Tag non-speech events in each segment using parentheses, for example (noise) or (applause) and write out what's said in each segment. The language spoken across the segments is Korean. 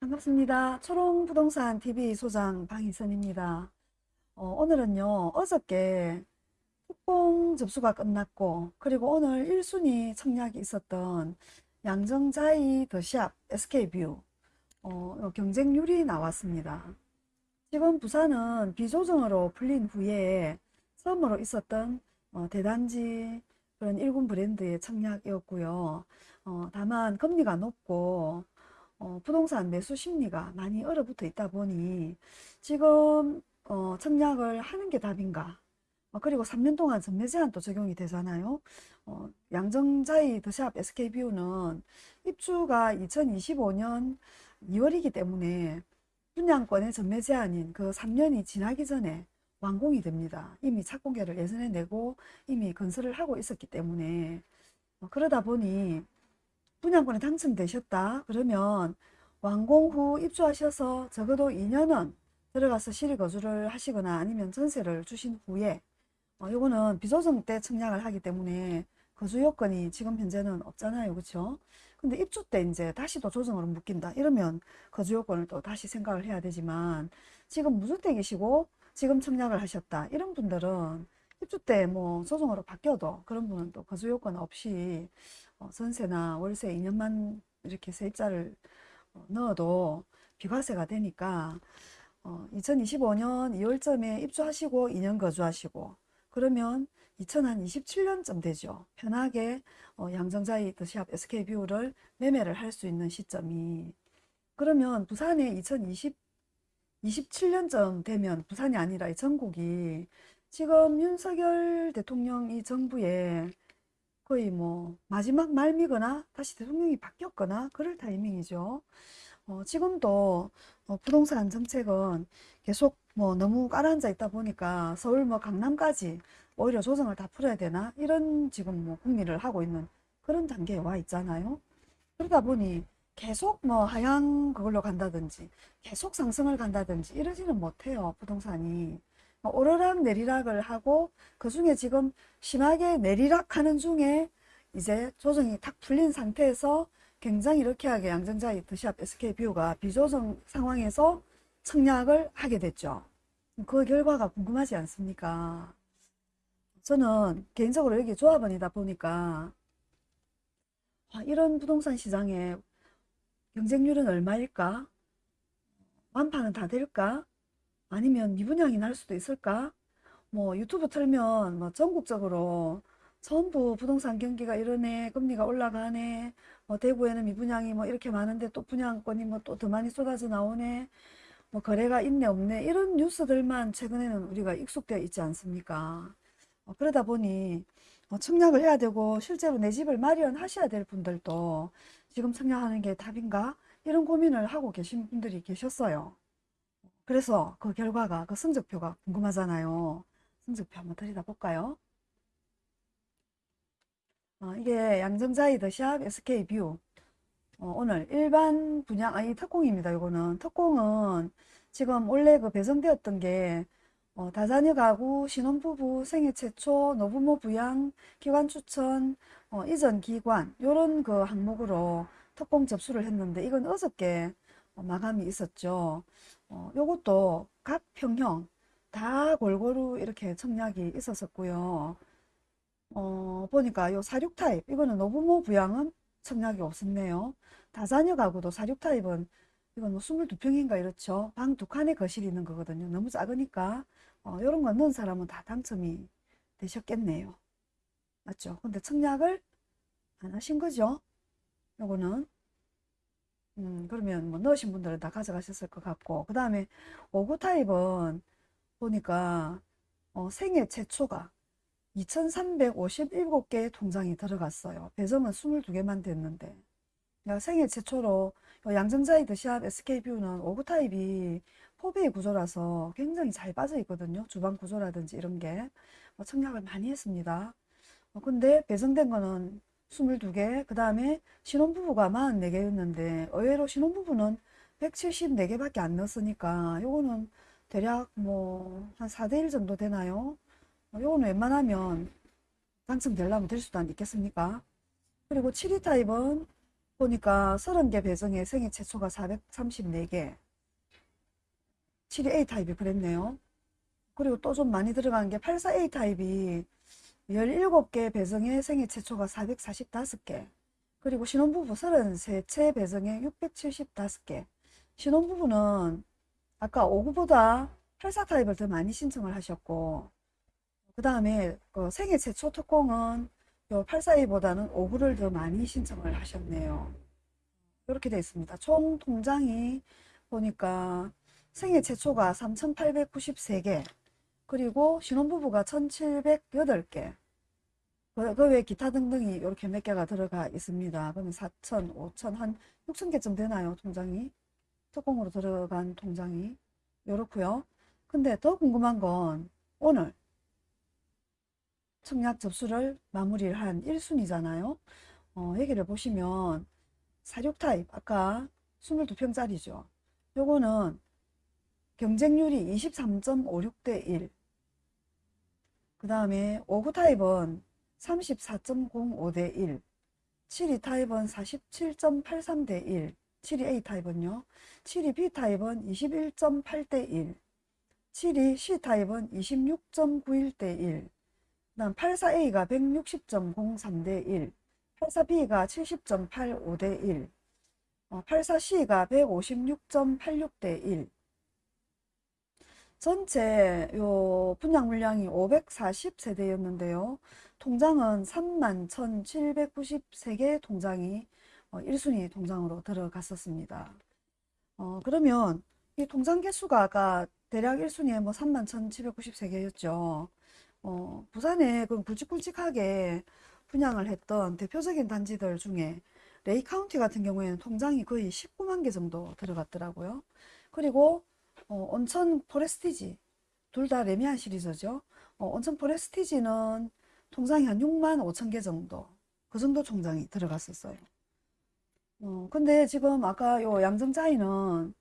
반갑습니다. 초롱부동산 TV 소장 방희선입니다. 어, 오늘은요, 어저께 특공 접수가 끝났고, 그리고 오늘 1순위 청약이 있었던 양정자이 더샵 SK뷰 어, 경쟁률이 나왔습니다. 지금 부산은 비조정으로 풀린 후에 처음으로 있었던 어, 대단지 그런 일군 브랜드의 청약이었고요. 어, 다만 금리가 높고 어, 부동산 매수 심리가 많이 얼어붙어 있다 보니 지금 어, 청약을 하는 게 답인가? 어, 그리고 3년 동안 전매 제한도 적용이 되잖아요. 어, 양정자이 더샵 SK뷰는 입주가 2025년 2월이기 때문에 분양권의 전매 제한인 그 3년이 지나기 전에 완공이 됩니다. 이미 착공계를 예전에 내고 이미 건설을 하고 있었기 때문에. 어, 그러다 보니 분양권에 당첨되셨다. 그러면 완공 후 입주하셔서 적어도 2년은 들어가서 실거주를 하시거나 아니면 전세를 주신 후에 어, 요거는 비조정 때 청약을 하기 때문에 거주 요건이 지금 현재는 없잖아요. 그렇죠 근데 입주 때 이제 다시 또 조정으로 묶인다. 이러면 거주 요건을 또 다시 생각을 해야 되지만 지금 무주택이시고 지금 청약을 하셨다. 이런 분들은 입주 때 뭐 조정으로 바뀌어도 그런 분은 또 거주 요건 없이 어, 전세나 월세 2년만 이렇게 세입자를 어, 넣어도 비과세가 되니까 어, 2025년 2월쯤에 입주하시고 2년 거주하시고 그러면 2027년쯤 되죠. 편하게 어, 양정자이 더샵 SK뷰를 매매를 할 수 있는 시점이 그러면 부산에 2020 27년쯤 되면 부산이 아니라 전국이 지금 윤석열 대통령이 정부에 거의 뭐 마지막 말미거나 다시 대통령이 바뀌었거나 그럴 타이밍이죠. 어, 지금도 어, 부동산 정책은 계속 뭐 너무 깔아앉아 있다 보니까 서울 뭐 강남까지 오히려 조정을 다 풀어야 되나 이런 지금 뭐 국리를 하고 있는 그런 단계에 와 있잖아요. 그러다 보니 계속 뭐 하향 그걸로 간다든지 계속 상승을 간다든지 이러지는 못해요 부동산이 뭐 오르락 내리락을 하고 그 중에 지금 심하게 내리락 하는 중에 이제 조정이 탁 풀린 상태에서 굉장히 이렇게 양정자의 드샵 SK뷰가 비조정 상황에서 청약을 하게 됐죠. 그 결과가 궁금하지 않습니까? 저는 개인적으로 여기 조합원이다 보니까 아, 이런 부동산 시장에 경쟁률은 얼마일까? 완판은 다 될까? 아니면 미분양이 날 수도 있을까? 뭐 유튜브 틀면 뭐 전국적으로 전부 부동산 경기가 이러네 금리가 올라가네 뭐 대구에는 미분양이 뭐 이렇게 많은데 또 분양권이 뭐 또 더 많이 쏟아져 나오네 뭐 거래가 있네 없네 이런 뉴스들만 최근에는 우리가 익숙되어 있지 않습니까? 어, 그러다 보니 어, 청약을 해야 되고 실제로 내 집을 마련하셔야 될 분들도 지금 청약하는 게 답인가? 이런 고민을 하고 계신 분들이 계셨어요 그래서 그 결과가 그 성적표가 궁금하잖아요. 성적표 한번 들여다 볼까요? 어, 이게 양정자이 더샵 SK뷰 어, 오늘 일반 분양 아니 특공입니다 이거는. 특공은 지금 원래 그 배정되었던 게 어, 다자녀 가구 신혼부부 생애 최초 노부모 부양 기관 추천 어, 이전 기관 요런 그 항목으로 특공 접수를 했는데 이건 어저께 어, 마감이 있었죠 어, 요것도 각 평형 다 골고루 이렇게 청약이 있었었고요 어, 보니까 요 사육 타입 이거는 노부모 부양은 청약이 없었네요. 다자녀 가구도 사육 타입은 이건 뭐 22평인가 이렇죠. 방 두 칸에 거실이 있는 거거든요. 너무 작으니까 어, 이런 거 넣은 사람은 다 당첨이 되셨겠네요. 맞죠? 근데 청약을 안 하신 거죠? 요거는 음, 그러면 뭐 넣으신 분들은 다 가져가셨을 것 같고 그 다음에 5구 타입은 보니까 어, 생애 최초가 2357개의 통장이 들어갔어요. 배정은 22개만 됐는데 생애 최초로 양정자이 드샵 SK뷰는 5구 타입이 포베이 구조라서 굉장히 잘 빠져 있거든요. 주방 구조라든지 이런 게뭐 청약을 많이 했습니다. 어, 근데 배정된 거는 22개 그 다음에 신혼부부가 44개였는데 의외로 신혼부부는 174개 밖에 안 넣었으니까 요거는 대략 뭐 한 4대1 정도 되나요? 요거는 웬만하면 당첨되려면 될 수도 있겠습니까? 그리고 7위 타입은 보니까 30개 배정에 생애 최초가 434개. 7이 A타입이 그랬네요. 그리고 또 좀 많이 들어간 게 84A 타입이 17개 배정에 생애 최초가 445개. 그리고 신혼부부 33채 배정에 675개. 신혼부부는 아까 59보다 84 타입을 더 많이 신청을 하셨고, 그 다음에 그 생애 최초 특공은 요 84A보다는 59를 더 많이 신청을 하셨네요. 이렇게 되어 있습니다. 총 통장이 보니까 생애 최초가 3,893개, 그리고 신혼부부가 1,708개, 그, 그 외에 기타 등등이 이렇게 몇 개가 들어가 있습니다. 그러면 4천, 5천, 한 6천 개쯤 되나요? 통장이? 특공으로 들어간 통장이. 이렇고요. 근데 더 궁금한 건 오늘 청약 접수를 마무리를 한 1순위잖아요. 어, 여기를 보시면 46타입, 아까 22평짜리죠. 요거는 경쟁률이 23.56대 1. 그 다음에 59 타입은 34.05 대 1. 72 타입은 47.83 대 1. 72A 타입은요. 72B 타입은 21.8 대 1. 72C 타입은 26.91 대 1. 그다음 84A가 160.03 대 1. 84B가 70.85 대 1. 84C가 156.86 대 1. 전체 요 분양 물량이 540세대였는데요. 통장은 3만 1,793개 통장이 1순위 통장으로 들어갔었습니다. 어, 그러면 이 통장 개수가 아까 대략 1순위에 뭐 3만 1,793개였죠. 어, 부산에 그 굵직굵직하게 분양을 했던 대표적인 단지들 중에 레이 카운티 같은 경우에는 통장이 거의 19만 개 정도 들어갔더라고요. 그리고 어, 온천 포레스티지 둘 다 레미안 시리즈죠. 어, 온천 포레스티지는 통장이 한 6만 5천 개 정도 그 정도 통장이 들어갔었어요. 어, 근데 지금 아까 요 양정자이는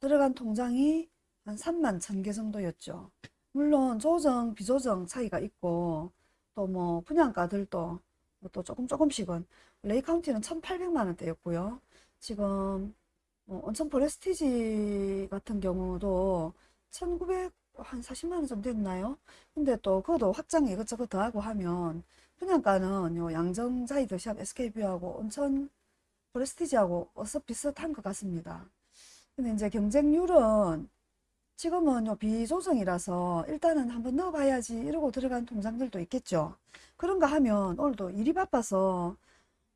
들어간 통장이 한 3만 1천 개 정도였죠. 물론 조정, 비조정 차이가 있고 또 뭐 분양가들도 또 조금 조금씩은 레이 카운티는 1,800만 원대였고요. 지금 어, 온천 프레스티지 같은 경우도 1900, 한 40만 원 정도 됐나요? 근데 또 그것도 확장 이것저것 더하고 하면 분양가는 요 양정 자이드 샵 SK뷰하고 온천 프레스티지하고 어서 비슷한 것 같습니다. 근데 이제 경쟁률은 지금은 요 비조정이라서 일단은 한번 넣어봐야지 이러고 들어간 통장들도 있겠죠. 그런가 하면 오늘도 일이 바빠서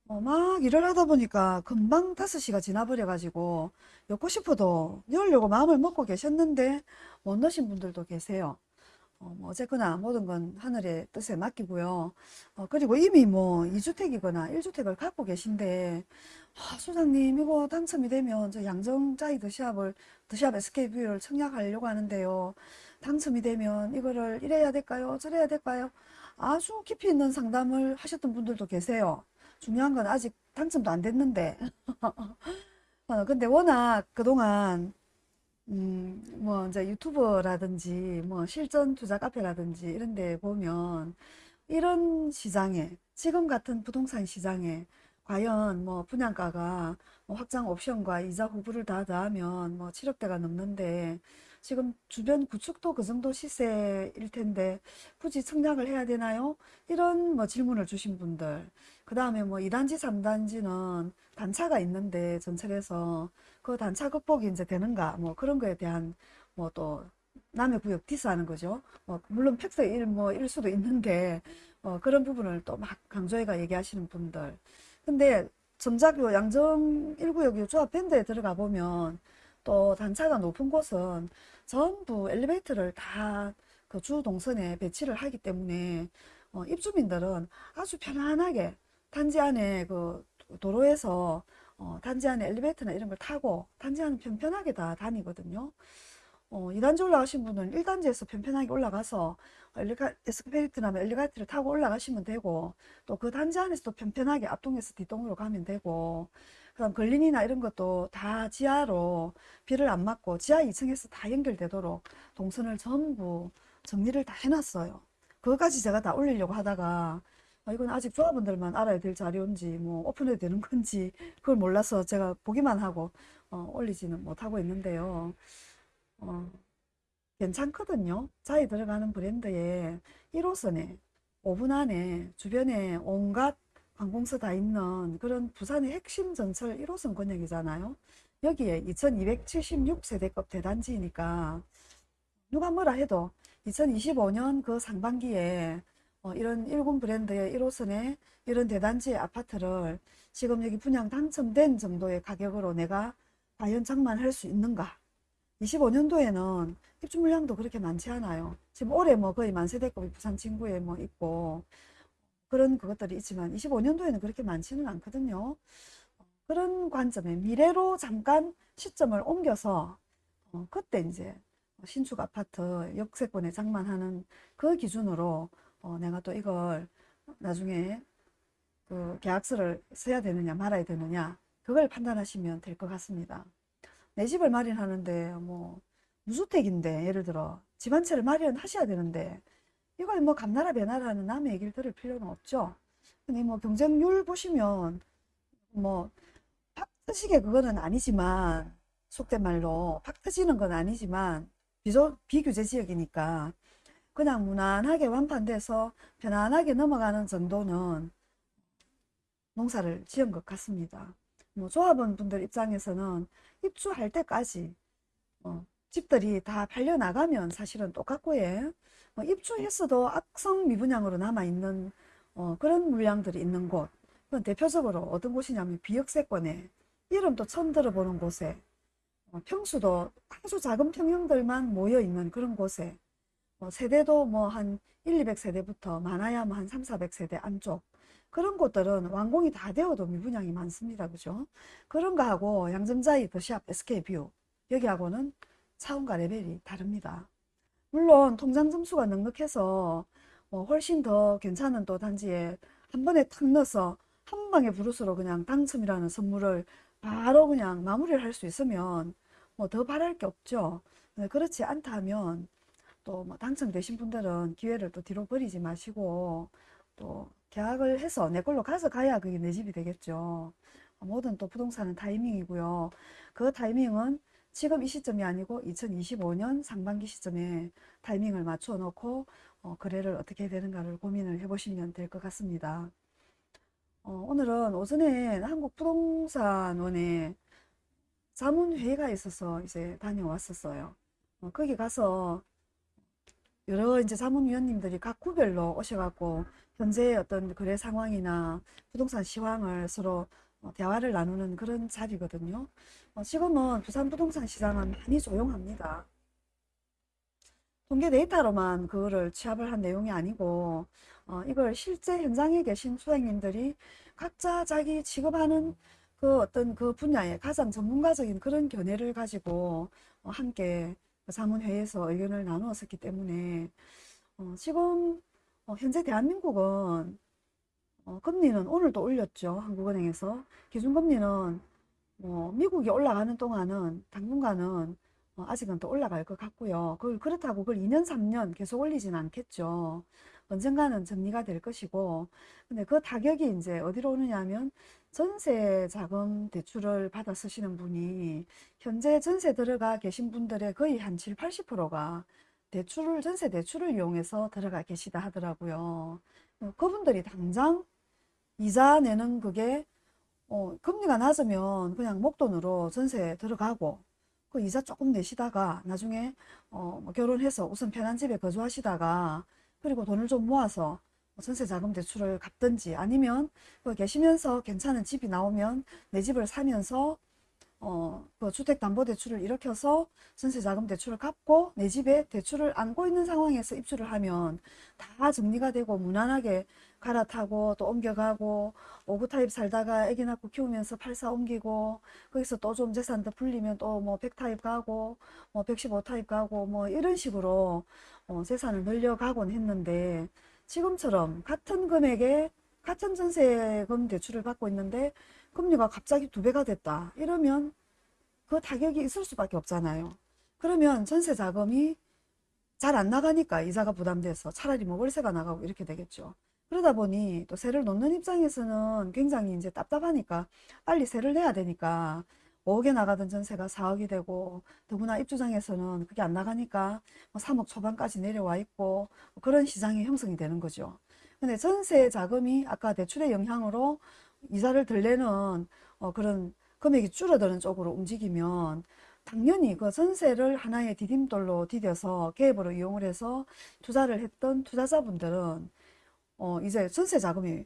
어, 막 일을 하다 보니까 금방 5시가 지나버려 가지고 넣고 싶어도 넣으려고 마음을 먹고 계셨는데 못 넣으신 분들도 계세요. 어, 뭐 어쨌거나 모든 건 하늘의 뜻에 맡기고요. 어, 그리고 이미 뭐 2주택이거나 1주택을 갖고 계신데 아, 소장님 이거 당첨이 되면 저 양정자이 드샵을 드샵 SK뷰를 청약하려고 하는데요. 당첨이 되면 이거를 이래야 될까요? 저래야 될까요? 아주 깊이 있는 상담을 하셨던 분들도 계세요. 중요한 건 아직 당첨도 안 됐는데. (laughs) 어, 근데 워낙 그동안 음, 뭐, 이제 유튜버라든지, 뭐, 실전 투자 카페라든지, 이런 데 보면, 이런 시장에, 지금 같은 부동산 시장에, 과연 뭐, 분양가가 뭐 확장 옵션과 이자 후불을 다 더하면 뭐, 7억대가 넘는데, 지금 주변 구축도 그 정도 시세일 텐데, 굳이 청약을 해야 되나요? 이런 뭐 질문을 주신 분들. 그 다음에 뭐, 2단지, 3단지는 단차가 있는데, 전철에서 그 단차 극복이 이제 되는가 뭐 그런 거에 대한 뭐또 남의 구역 디스하는 거죠. 뭐 물론 팩트 일뭐일 수도 있는데 어 그런 부분을 또 막 강조해가 얘기하시는 분들. 근데 요 양정 1구역 요 조합 밴드에 들어가 보면 또 단차가 높은 곳은 전부 엘리베이터를 다 그 주 동선에 배치를 하기 때문에 어 입주민들은 아주 편안하게 단지 안에 그 도로에서 어, 단지 안에 엘리베이터나 이런 걸 타고 단지 안은 편편하게 다 다니거든요. 어, 2단지 올라가신 분은 1단지에서 편편하게 올라가서 엘리가, 에스컬레이터나 엘리베이터를 타고 올라가시면 되고 또 그 단지 안에서도 편편하게 앞동에서 뒷동으로 가면 되고 그다음 걸린이나 이런 것도 다 지하로 비를 안 맞고 지하 2층에서 다 연결되도록 동선을 전부 정리를 다 해놨어요. 그것까지 제가 다 올리려고 하다가 아, 이건 아직 조합원들만 알아야 될 자료인지 뭐 오픈해도 되는 건지 그걸 몰라서 제가 보기만 하고 어, 올리지는 못하고 있는데요. 어, 괜찮거든요. 자이 들어가는 브랜드에 1호선에 5분 안에 주변에 온갖 관공서 다 있는 그런 부산의 핵심 전철 1호선 권역이잖아요. 여기에 2276세대급 대단지니까 누가 뭐라 해도 2025년 그 상반기에 어, 이런 일군 브랜드의 1호선에 이런 대단지 아파트를 지금 여기 분양 당첨된 정도의 가격으로 내가 과연 장만할 수 있는가? 25년도에는 입주 물량도 그렇게 많지 않아요. 지금 올해 뭐 거의 만세대급이 부산 진구에 뭐 있고 그런 그것들이 있지만 25년도에는 그렇게 많지는 않거든요. 그런 관점에 미래로 잠깐 시점을 옮겨서 어, 그때 이제 신축 아파트 역세권에 장만하는 그 기준으로 어, 내가 또 이걸 나중에 그 계약서를 써야 되느냐 말아야 되느냐 그걸 판단하시면 될 것 같습니다. 내 집을 마련하는데 뭐 무주택인데 예를 들어 집 한 채를 마련하셔야 되는데 이걸 뭐 감나라 배나라 하는 남의 얘기를 들을 필요는 없죠. 근데 뭐 경쟁률 보시면 뭐팍 트시게 그거는 아니지만 속된 말로 팍 트지는 건 아니지만 비조, 비규제 지역이니까 그냥 무난하게 완판돼서 편안하게 넘어가는 정도는 농사를 지은 것 같습니다. 뭐 조합원 분들 입장에서는 입주할 때까지 어, 집들이 다 팔려 나가면 사실은 똑같고 예. 어, 입주했어도 악성 미분양으로 남아있는 어, 그런 물량들이 있는 곳 대표적으로 어떤 곳이냐면 비역세권에 이름도 처음 들어보는 곳에 어, 평수도 아주 작은 평형들만 모여 있는 그런 곳에 어, 세대도 뭐 한 1, 200세대부터 많아야 뭐 한 3, 400세대 안쪽 그런 곳들은 완공이 다 되어도 미분양이 많습니다. 그죠? 그런 거하고 양정자이 더샵 SK뷰 여기하고는 차원과 레벨이 다릅니다. 물론 통장 점수가 넉넉해서 뭐 훨씬 더 괜찮은 또 단지에 한 번에 탁 넣어서 한 방에 부르스로 그냥 당첨이라는 선물을 바로 그냥 마무리를 할 수 있으면 뭐 더 바랄 게 없죠. 네, 그렇지 않다 하면 또 뭐 당첨되신 분들은 기회를 또 뒤로 버리지 마시고 또 계약을 해서 내 걸로 가져가야 그게 내 집이 되겠죠. 모든 또 부동산은 타이밍이고요. 그 타이밍은 지금 이 시점이 아니고 2025년 상반기 시점에 타이밍을 맞춰 놓고 어, 거래를 어떻게 되는가를 고민을 해보시면 될 것 같습니다. 어, 오늘은 오전에 한국부동산원에 자문회의가 있어서 이제 다녀왔었어요. 어, 거기 가서 여러 이제 자문위원님들이 각 구별로 오셔갖고 현재 어떤 거래 상황이나 부동산 시황을 서로 어, 대화를 나누는 그런 자리거든요. 어, 지금은 부산 부동산 시장은 많이 조용합니다. 통계 데이터로만 그거를 취합을 한 내용이 아니고 어, 이걸 실제 현장에 계신 소장님들이 각자 자기 취급하는 그 어떤 그 분야의 가장 전문가적인 그런 견해를 가지고 어, 함께 자문회에서 의견을 나누었었기 때문에 어, 지금 어, 현재 대한민국은 어, 금리는 오늘도 올렸죠. 한국은행에서. 기준금리는 뭐 미국이 올라가는 동안은 당분간은 어, 아직은 또 올라갈 것 같고요. 그걸 그렇다고 그걸 2년, 3년 계속 올리진 않겠죠. 언젠가는 정리가 될 것이고 근데 그 타격이 이제 어디로 오느냐 하면 전세 자금 대출을 받아 쓰시는 분이 현재 전세 들어가 계신 분들의 거의 한 7, 80%가 대출을 전세 대출을 이용해서 들어가 계시다 하더라고요. 어, 그분들이 당장 이자 내는 그게 어, 금리가 낮으면 그냥 목돈으로 전세 들어가고 그 이자 조금 내시다가 나중에 어, 뭐 결혼해서 우선 편한 집에 거주하시다가 그리고 돈을 좀 모아서 뭐 전세 자금 대출을 갚든지 아니면 그 계시면서 괜찮은 집이 나오면 내 집을 사면서 어, 그 주택담보대출을 일으켜서 전세자금 대출을 갚고 내 집에 대출을 안고 있는 상황에서 입주를 하면 다 정리가 되고 무난하게 갈아타고 또 옮겨가고 5구 타입 살다가 아기 낳고 키우면서 84 옮기고 거기서 또 좀 재산 더 불리면 또뭐100 타입 가고 뭐115 타입 가고 뭐 이런 식으로 어, 재산을 늘려가곤 했는데 지금처럼 같은 금액에 같은 전세금 대출을 받고 있는데 금리가 갑자기 두 배가 됐다. 이러면 그 타격이 있을 수밖에 없잖아요. 그러면 전세 자금이 잘 안 나가니까 이자가 부담돼서 차라리 뭐 월세가 나가고 이렇게 되겠죠. 그러다 보니 또 세를 놓는 입장에서는 굉장히 이제 답답하니까 빨리 세를 내야 되니까 5억에 나가던 전세가 4억이 되고 더구나 입주장에서는 그게 안 나가니까 뭐 3억 초반까지 내려와 있고 뭐 그런 시장이 형성이 되는 거죠. 근데 전세 자금이 아까 대출의 영향으로 이자를 덜 내는 어, 그런 금액이 줄어드는 쪽으로 움직이면 당연히 그 전세를 하나의 디딤돌로 디뎌서 계획으로 이용을 해서 투자를 했던 투자자분들은 어, 이제 전세 자금이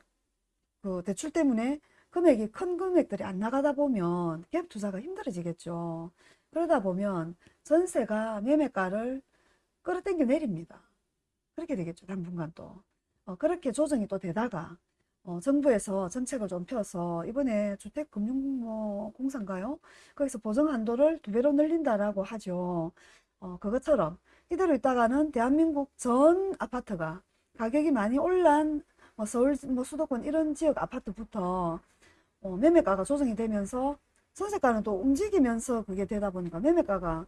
그 대출 때문에 금액이 큰 금액들이 안 나가다 보면 갭 투자가 힘들어지겠죠. 그러다 보면 전세가 매매가를 끌어당겨 내립니다. 그렇게 되겠죠. 당분간 또. 어, 그렇게 조정이 또 되다가 어, 정부에서 정책을 좀 펴서 이번에 주택금융공사인가요? 거기서 보정 한도를 두 배로 늘린다라고 하죠. 어, 그것처럼 이대로 있다가는 대한민국 전 아파트가 가격이 많이 올란 뭐 서울 뭐 수도권 이런 지역 아파트부터 어, 매매가가 조정이 되면서 전세가는 또 움직이면서 그게 되다 보니까 매매가가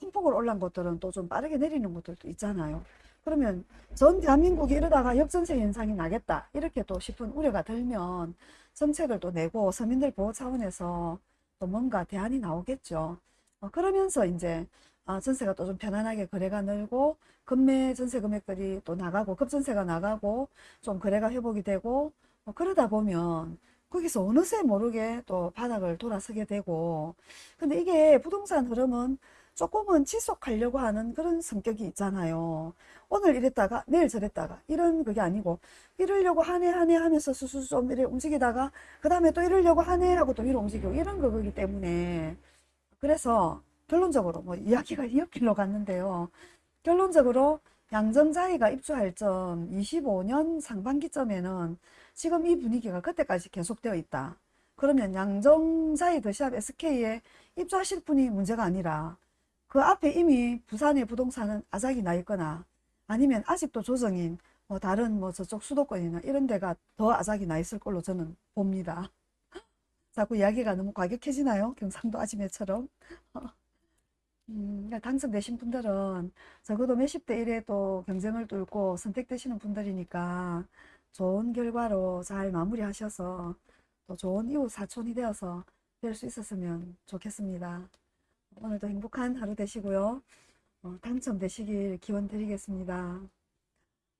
큰 폭으로 올란 것들은 또 좀 빠르게 내리는 것들도 있잖아요. 그러면 전 대한민국이 이러다가 역전세 현상이 나겠다 이렇게 또 싶은 우려가 들면 정책을 또 내고 서민들 보호 차원에서 또 뭔가 대안이 나오겠죠. 어, 그러면서 이제 아, 전세가 또 좀 편안하게 거래가 늘고 급매 전세 금액들이 또 나가고 급전세가 나가고 좀 거래가 회복이 되고 어, 그러다 보면 거기서 어느새 모르게 또 바닥을 돌아서게 되고 근데 이게 부동산 흐름은 조금은 지속하려고 하는 그런 성격이 있잖아요. 오늘 이랬다가 내일 저랬다가 이런 그게 아니고 이러려고 하네 하네 하면서 수수 좀 이래 움직이다가 그 다음에 또 이러려고 하네 하고 또 위로 움직이고 이런 거기 때문에 그래서 결론적으로 뭐 이야기가 이어길로 갔는데요. 결론적으로 양정자이가 입주할 점 25년 상반기점에는 지금 이 분위기가 그때까지 계속되어 있다. 그러면 양정자이 더샵 SK에 입주하실 분이 문제가 아니라 그 앞에 이미 부산의 부동산은 아작이 나 있거나 아니면 아직도 조정인 뭐 다른 뭐 저쪽 수도권이나 이런 데가 더 아작이 나 있을 걸로 저는 봅니다. (laughs) 자꾸 이야기가 너무 과격해지나요? 경상도 아지매처럼. (laughs) 음, 그러니까 당첨되신 분들은 적어도 몇십 대 1에 또 경쟁을 뚫고 선택되시는 분들이니까 좋은 결과로 잘 마무리하셔서 또 좋은 이웃 사촌이 되어서 될 수 있었으면 좋겠습니다. 오늘도 행복한 하루 되시고요. 어, 당첨되시길 기원 드리겠습니다.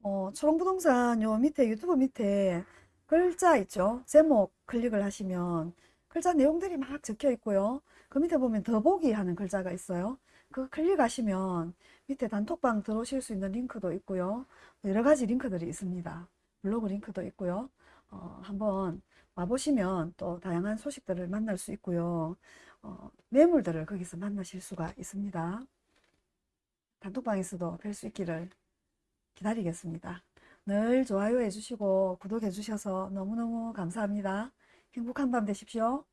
어, 초롱부동산 요 밑에 유튜브 밑에 글자 있죠? 제목 클릭을 하시면 글자 내용들이 막 적혀 있고요. 그 밑에 보면 더보기 하는 글자가 있어요. 그 클릭하시면 밑에 단톡방 들어오실 수 있는 링크도 있고요. 여러 가지 링크들이 있습니다. 블로그 링크도 있고요. 어, 한번 와보시면 또 다양한 소식들을 만날 수 있고요. 어, 매물들을 거기서 만나실 수가 있습니다. 단톡방에서도 뵐 수 있기를 기다리겠습니다. 늘 좋아요 해주시고 구독해 주셔서 너무너무 감사합니다. 행복한 밤 되십시오.